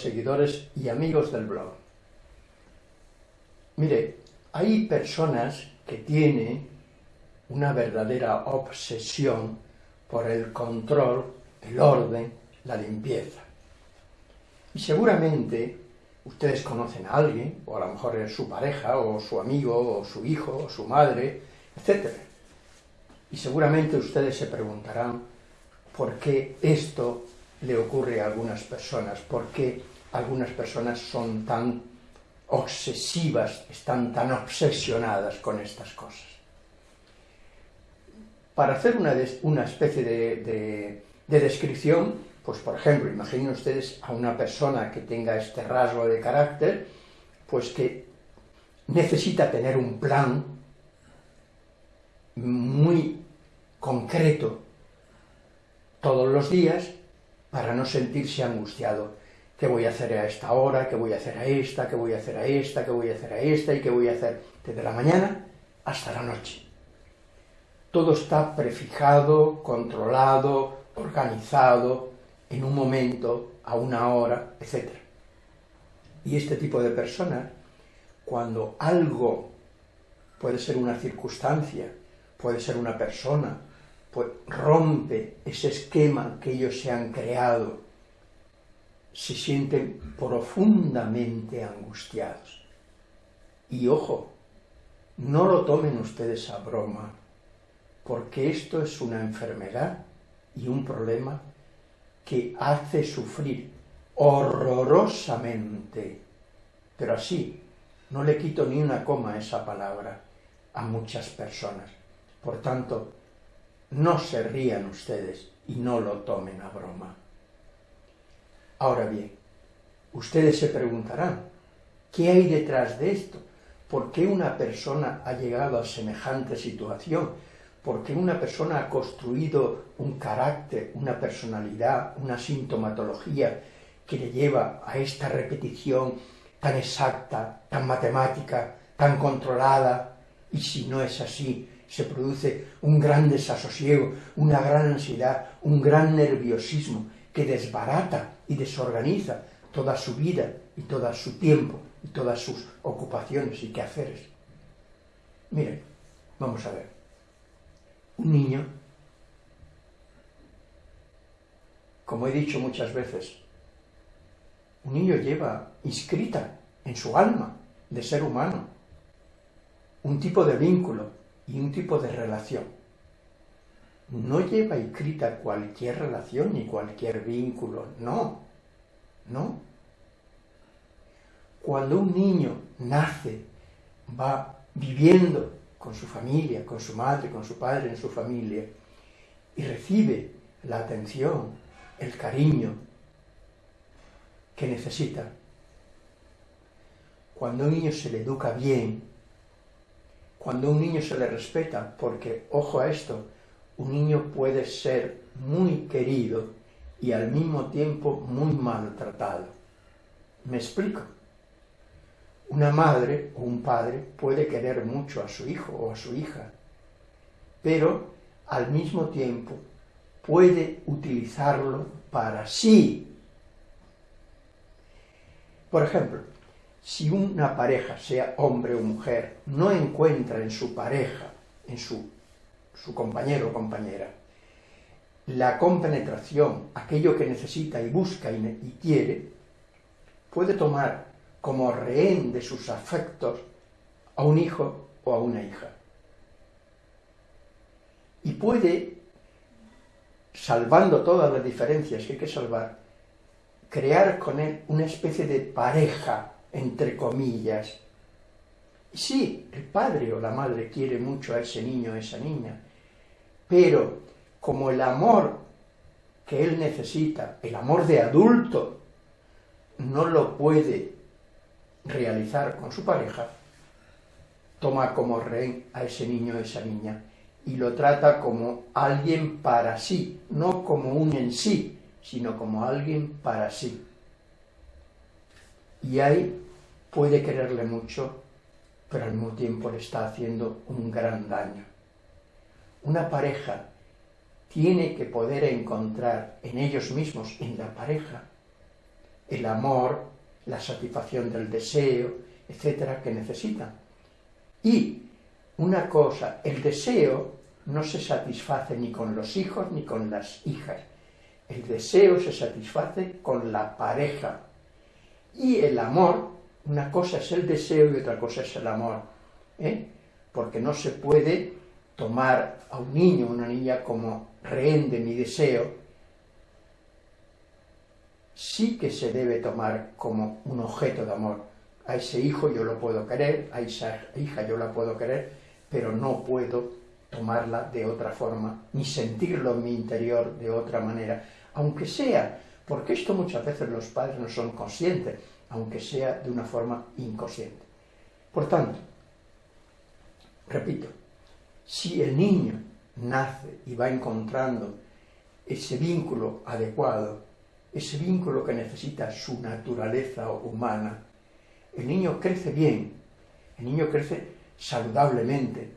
seguidores y amigos del blog. Mire, hay personas que tienen una verdadera obsesión por el control, el orden, la limpieza. Y seguramente ustedes conocen a alguien, o a lo mejor es su pareja, o su amigo, o su hijo, o su madre, etc. Y seguramente ustedes se preguntarán por qué esto le ocurre a algunas personas, por qué algunas personas son tan obsesivas, están tan obsesionadas con estas cosas. Para hacer una, especie de, de descripción, pues por ejemplo, imaginen ustedes a una persona que tenga este rasgo de carácter, pues que necesita tener un plan muy concreto todos los días para no sentirse angustiado. ¿Qué voy a hacer a esta hora? ¿Qué voy a hacer a esta? ¿Qué voy a hacer a esta? ¿Qué voy a hacer a esta? ¿Y qué voy a hacer desde la mañana hasta la noche? Todo está prefijado, controlado, organizado, en un momento, a una hora, etc. Y este tipo de personas, cuando algo puede ser una circunstancia, puede ser una persona, pues rompe ese esquema que ellos se han creado, se sienten profundamente angustiados. Y ojo, no lo tomen ustedes a broma, porque esto es una enfermedad y un problema que hace sufrir horrorosamente, pero así, no le quito ni una coma a esa palabra a muchas personas. Por tanto, no se rían ustedes y no lo tomen a broma. Ahora bien, ustedes se preguntarán, ¿qué hay detrás de esto? ¿Por qué una persona ha llegado a semejante situación? ¿Por qué una persona ha construido un carácter, una personalidad, una sintomatología que le lleva a esta repetición tan exacta, tan matemática, tan controlada? Y si no es así, se produce un gran desasosiego, una gran ansiedad, un gran nerviosismo que desbarata y desorganiza toda su vida y todo su tiempo y todas sus ocupaciones y quehaceres. Miren, vamos a ver. Un niño, como he dicho muchas veces, un niño lleva inscrita en su alma de ser humano un tipo de vínculo y un tipo de relación. No lleva escrita cualquier relación ni cualquier vínculo, no, no. Cuando un niño nace, va viviendo con su familia, con su madre, con su padre en su familia, y recibe la atención, el cariño que necesita. Cuando un niño se le educa bien, cuando un niño se le respeta, porque, ojo a esto, un niño puede ser muy querido y al mismo tiempo muy maltratado. ¿Me explico? Una madre o un padre puede querer mucho a su hijo o a su hija, pero al mismo tiempo puede utilizarlo para sí. Por ejemplo, si una pareja, sea hombre o mujer, no encuentra en su pareja, en su, su compañero o compañera, la compenetración, aquello que necesita y busca y quiere, puede tomar como rehén de sus afectos a un hijo o a una hija. Y puede, salvando todas las diferencias que hay que salvar, crear con él una especie de pareja entre comillas. Sí, el padre o la madre quiere mucho a ese niño o a esa niña, pero como el amor que él necesita, el amor de adulto, no lo puede realizar con su pareja, toma como rey a ese niño o esa niña y lo trata como alguien para sí, no como un en sí, sino como alguien para sí y ahí puede quererle mucho, pero al mismo tiempo le está haciendo un gran daño. Una pareja tiene que poder encontrar en ellos mismos, en la pareja, el amor, la satisfacción del deseo, etcétera, que necesitan. Y una cosa, el deseo no se satisface ni con los hijos ni con las hijas. El deseo se satisface con la pareja. Y el amor, una cosa es el deseo y otra cosa es el amor. ¿eh? Porque no se puede tomar a un niño o una niña como rehén de mi deseo, sí que se debe tomar como un objeto de amor. A ese hijo yo lo puedo querer, a esa hija yo la puedo querer, pero no puedo tomarla de otra forma, ni sentirlo en mi interior de otra manera, aunque sea, porque esto muchas veces los padres no son conscientes, aunque sea de una forma inconsciente. Por tanto, repito, si el niño nace y va encontrando ese vínculo adecuado, ese vínculo que necesita su naturaleza humana, el niño crece bien, el niño crece saludablemente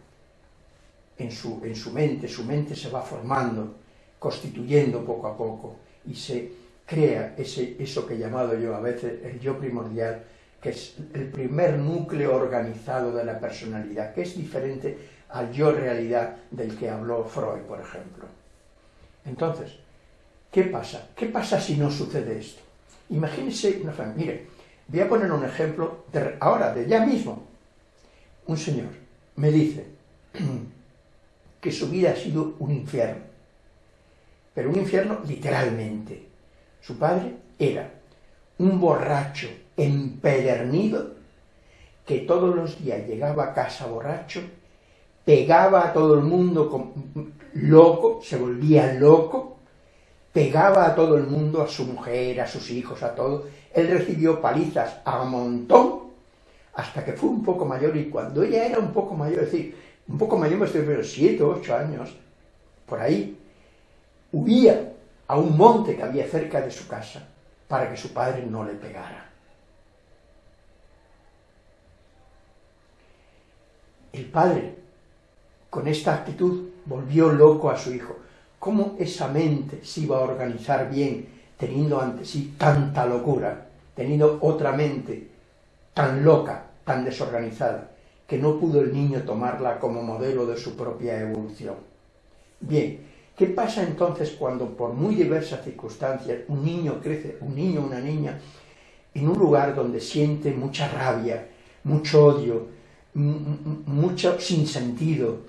en su, en su mente, su mente se va formando, constituyendo poco a poco y se crea ese, eso que he llamado yo a veces el yo primordial, que es el primer núcleo organizado de la personalidad, que es diferente al yo realidad del que habló Freud, por ejemplo. Entonces, ¿qué pasa? ¿Qué pasa si no sucede esto? Imagínese una familia. Mire, voy a poner un ejemplo de, ahora, de ya mismo. Un señor me dice que su vida ha sido un infierno, pero un infierno literalmente. Su padre era un borracho empedernido que todos los días llegaba a casa borracho pegaba a todo el mundo loco, se volvía loco, pegaba a todo el mundo, a su mujer, a sus hijos, a todo. Él recibió palizas a montón hasta que fue un poco mayor y cuando ella era un poco mayor, es decir, un poco mayor me estoy refiriendo, siete, ocho años, por ahí, huía a un monte que había cerca de su casa para que su padre no le pegara. El padre con esta actitud volvió loco a su hijo. ¿Cómo esa mente se iba a organizar bien teniendo ante sí tanta locura, teniendo otra mente tan loca, tan desorganizada, que no pudo el niño tomarla como modelo de su propia evolución? Bien, ¿qué pasa entonces cuando por muy diversas circunstancias un niño crece, un niño una niña, en un lugar donde siente mucha rabia, mucho odio, mucho sinsentido,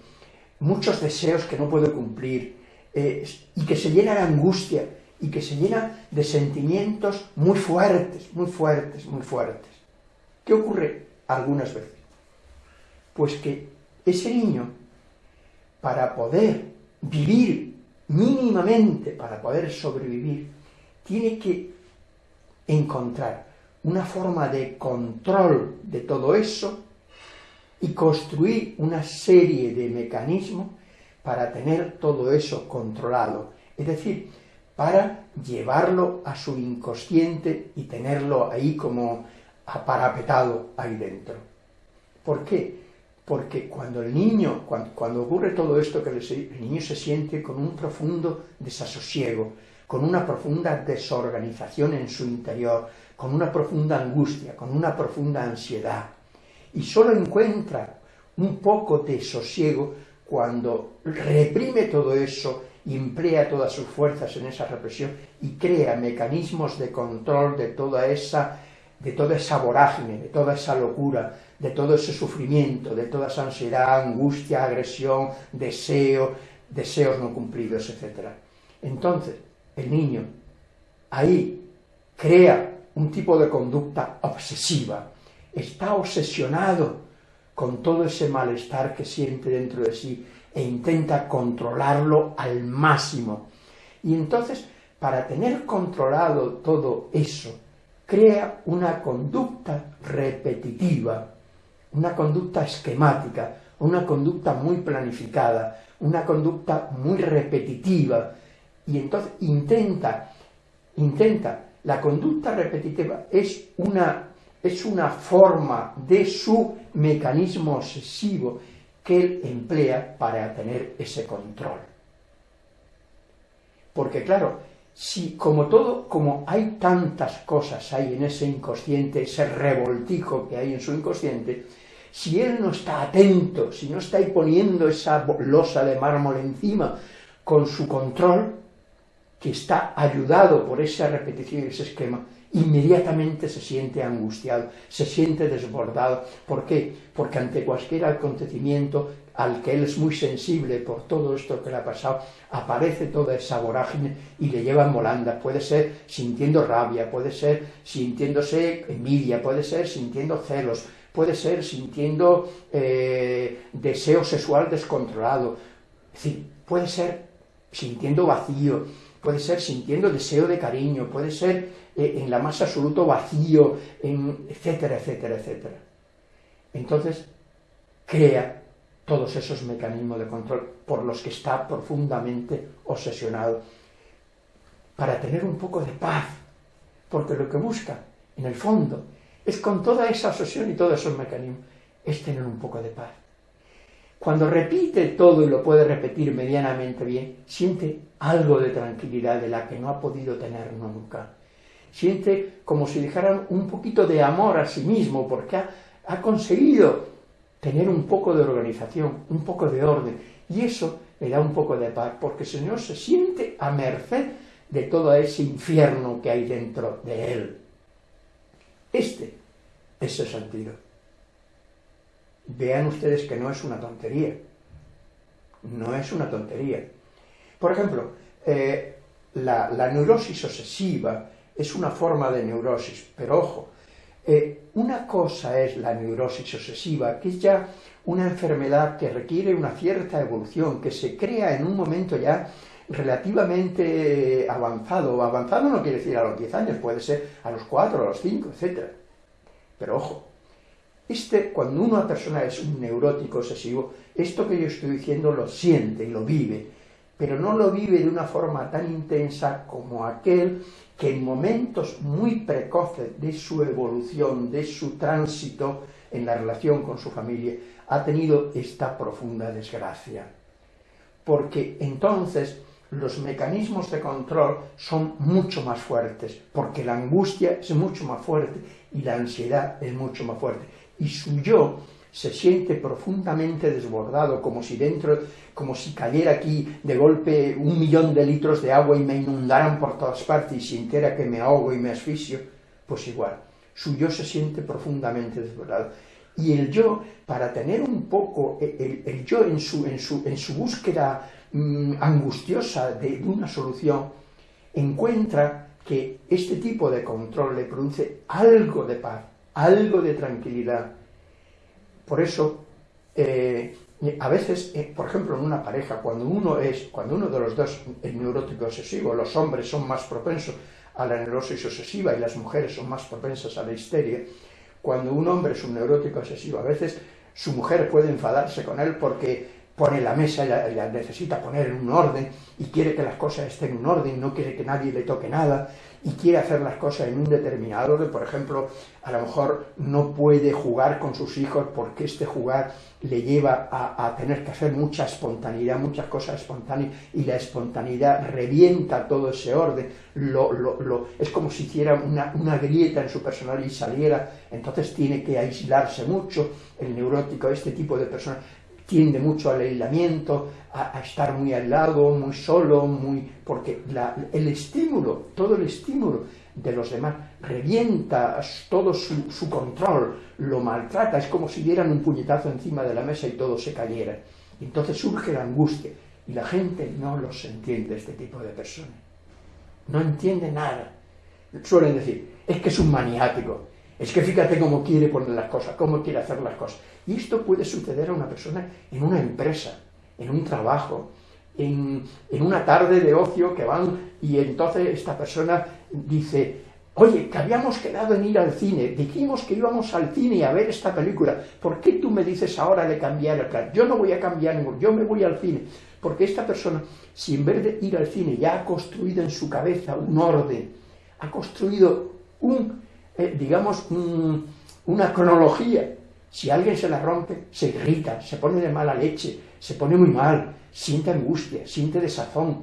muchos deseos que no puede cumplir, eh, y que se llena de angustia, y que se llena de sentimientos muy fuertes, muy fuertes, muy fuertes. ¿Qué ocurre algunas veces? Pues que ese niño, para poder vivir mínimamente, para poder sobrevivir, tiene que encontrar una forma de control de todo eso y construir una serie de mecanismos para tener todo eso controlado, es decir, para llevarlo a su inconsciente y tenerlo ahí como aparapetado ahí dentro. ¿Por qué? Porque cuando el niño, cuando, ocurre todo esto, que el niño se siente con un profundo desasosiego, con una profunda desorganización en su interior, con una profunda angustia, con una profunda ansiedad, y solo encuentra un poco de sosiego cuando reprime todo eso emplea todas sus fuerzas en esa represión y crea mecanismos de control de toda esa de toda esa vorágine, de toda esa locura, de todo ese sufrimiento, de toda esa ansiedad, angustia, agresión, deseo, deseos no cumplidos, etc. Entonces, el niño ahí crea un tipo de conducta obsesiva, está obsesionado con todo ese malestar que siente dentro de sí e intenta controlarlo al máximo. Y entonces, para tener controlado todo eso, crea una conducta repetitiva, una conducta esquemática, una conducta muy planificada, una conducta muy repetitiva, y entonces intenta, intenta, la conducta repetitiva es una es una forma de su mecanismo obsesivo que él emplea para tener ese control. Porque claro, si como todo, como hay tantas cosas ahí en ese inconsciente, ese revoltijo que hay en su inconsciente, si él no está atento, si no está ahí poniendo esa losa de mármol encima con su control, que está ayudado por esa repetición y ese esquema, inmediatamente se siente angustiado, se siente desbordado. ¿Por qué? Porque ante cualquier acontecimiento al que él es muy sensible por todo esto que le ha pasado, aparece toda esa vorágine y le lleva en volanda. Puede ser sintiendo rabia, puede ser sintiéndose envidia, puede ser sintiendo celos, puede ser sintiendo eh, deseo sexual descontrolado, es decir, puede ser sintiendo vacío, puede ser sintiendo deseo de cariño, puede ser eh, en la más absoluto vacío, en, etcétera, etcétera, etcétera. Entonces, crea todos esos mecanismos de control por los que está profundamente obsesionado, para tener un poco de paz, porque lo que busca, en el fondo, es con toda esa obsesión y todos esos mecanismos, es tener un poco de paz. Cuando repite todo y lo puede repetir medianamente bien, siente algo de tranquilidad de la que no ha podido tener nunca. Siente como si dejaran un poquito de amor a sí mismo, porque ha, ha conseguido tener un poco de organización, un poco de orden, y eso le da un poco de paz, porque el Señor se siente a merced de todo ese infierno que hay dentro de él. Este es el sentido. Vean ustedes que no es una tontería. No es una tontería. Por ejemplo, eh, la, neurosis obsesiva es una forma de neurosis, pero ojo, eh, una cosa es la neurosis obsesiva, que es ya una enfermedad que requiere una cierta evolución, que se crea en un momento ya relativamente avanzado. Avanzado no quiere decir a los 10 años, puede ser a los 4, a los 5, etc. Pero ojo, este, cuando una persona es un neurótico obsesivo, esto que yo estoy diciendo lo siente y lo vive, pero no lo vive de una forma tan intensa como aquel que en momentos muy precoces de su evolución, de su tránsito en la relación con su familia, ha tenido esta profunda desgracia. Porque entonces los mecanismos de control son mucho más fuertes, porque la angustia es mucho más fuerte y la ansiedad es mucho más fuerte y su yo se siente profundamente desbordado, como si dentro, como si cayera aquí de golpe un millón de litros de agua y me inundaran por todas partes y sintiera que me ahogo y me asfixio, pues igual, su yo se siente profundamente desbordado. Y el yo, para tener un poco, el, yo en su, en, su, en su búsqueda mm, angustiosa de una solución, encuentra que este tipo de control le produce algo de paz, algo de tranquilidad. Por eso, eh, a veces, eh, por ejemplo, en una pareja, cuando uno es, cuando uno de los dos es neurótico obsesivo, los hombres son más propensos a la neurosis obsesiva y las mujeres son más propensas a la histeria, cuando un hombre es un neurótico obsesivo, a veces su mujer puede enfadarse con él porque pone la mesa y la, necesita poner en un orden y quiere que las cosas estén en un orden, no quiere que nadie le toque nada y quiere hacer las cosas en un determinado orden, por ejemplo, a lo mejor no puede jugar con sus hijos porque este jugar le lleva a, tener que hacer mucha espontaneidad, muchas cosas espontáneas, y la espontaneidad revienta todo ese orden, lo, lo, es como si hiciera una, una grieta en su personalidad y saliera, entonces tiene que aislarse mucho, el neurótico, este tipo de personas, tiende mucho al aislamiento, a, estar muy al lado, muy solo, muy porque el estímulo, todo el estímulo de los demás revienta todo su, control, lo maltrata, es como si dieran un puñetazo encima de la mesa y todo se cayera. entonces surge la angustia y la gente no los entiende, este tipo de personas. No entiende nada. Suelen decir, es que es un maniático, es que fíjate cómo quiere poner las cosas, cómo quiere hacer las cosas. Y esto puede suceder a una persona en una empresa, en un trabajo, en, una tarde de ocio que van y entonces esta persona dice, oye, que habíamos quedado en ir al cine, dijimos que íbamos al cine a ver esta película, ¿por qué tú me dices ahora de cambiar el plan? Yo no voy a cambiar ninguno, yo me voy al cine. Porque esta persona, si en vez de ir al cine ya ha construido en su cabeza un orden, ha construido un, eh, digamos, una cronología si alguien se la rompe, se irrita, se pone de mala leche, se pone muy mal, siente angustia, siente desazón,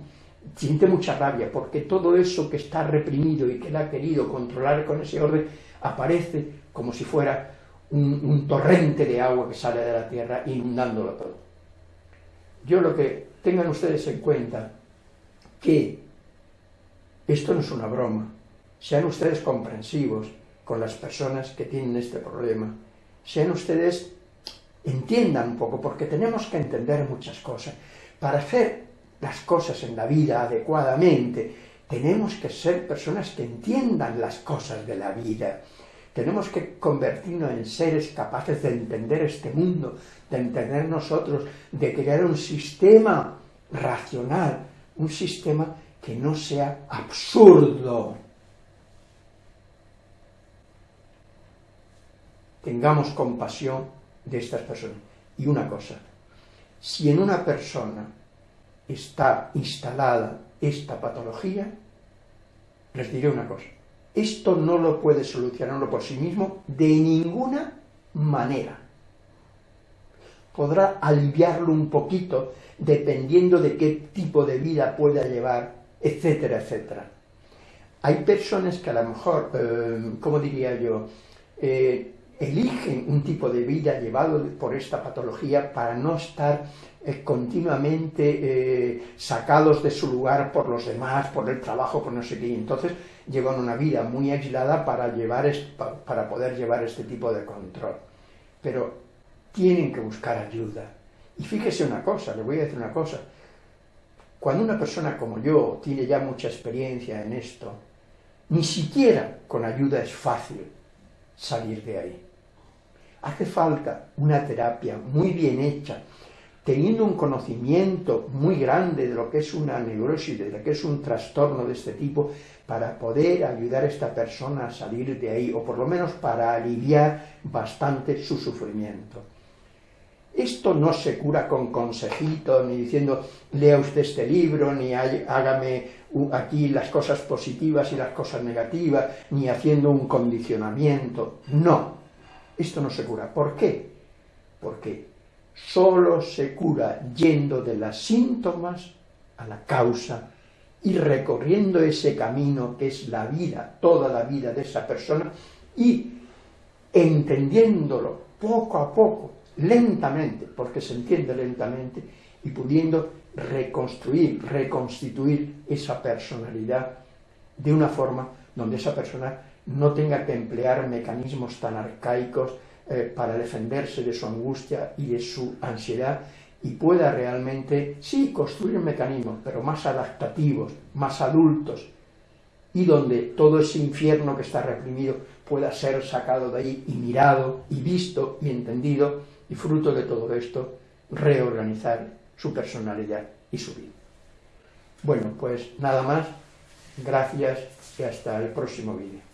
siente mucha rabia porque todo eso que está reprimido y que él ha querido controlar con ese orden aparece como si fuera un, torrente de agua que sale de la tierra inundándolo todo. Yo lo que tengan ustedes en cuenta que esto no es una broma, sean ustedes comprensivos con las personas que tienen este problema, sean ustedes, entiendan un poco, porque tenemos que entender muchas cosas. Para hacer las cosas en la vida adecuadamente, tenemos que ser personas que entiendan las cosas de la vida. Tenemos que convertirnos en seres capaces de entender este mundo, de entender nosotros, de crear un sistema racional, un sistema que no sea absurdo. Tengamos compasión de estas personas. Y una cosa, si en una persona está instalada esta patología, les diré una cosa, esto no lo puede solucionarlo por sí mismo de ninguna manera. Podrá aliviarlo un poquito dependiendo de qué tipo de vida pueda llevar, etcétera, etcétera. Hay personas que a lo mejor, eh, ¿cómo diría yo?, eh, eligen un tipo de vida llevado por esta patología para no estar eh, continuamente eh, sacados de su lugar por los demás, por el trabajo, por no sé qué. Entonces llevan una vida muy aislada para, llevar para poder llevar este tipo de control. Pero tienen que buscar ayuda. Y fíjese una cosa, le voy a decir una cosa. Cuando una persona como yo tiene ya mucha experiencia en esto, ni siquiera con ayuda es fácil salir de ahí. Hace falta una terapia muy bien hecha, teniendo un conocimiento muy grande de lo que es una neurosis, de lo que es un trastorno de este tipo, para poder ayudar a esta persona a salir de ahí, o por lo menos para aliviar bastante su sufrimiento. Esto no se cura con consejitos, ni diciendo, lea usted este libro, ni hágame aquí las cosas positivas y las cosas negativas, ni haciendo un condicionamiento. No, esto no se cura. ¿Por qué? Porque solo se cura yendo de los síntomas a la causa y recorriendo ese camino que es la vida, toda la vida de esa persona y entendiéndolo poco a poco, lentamente, porque se entiende lentamente, y pudiendo reconstruir, reconstituir esa personalidad de una forma donde esa persona no tenga que emplear mecanismos tan arcaicos eh, para defenderse de su angustia y de su ansiedad y pueda realmente, sí, construir mecanismos, pero más adaptativos, más adultos, y donde todo ese infierno que está reprimido pueda ser sacado de ahí y mirado y visto y entendido y fruto de todo esto reorganizar su personalidad y su vida. Bueno, pues nada más, gracias y hasta el próximo vídeo.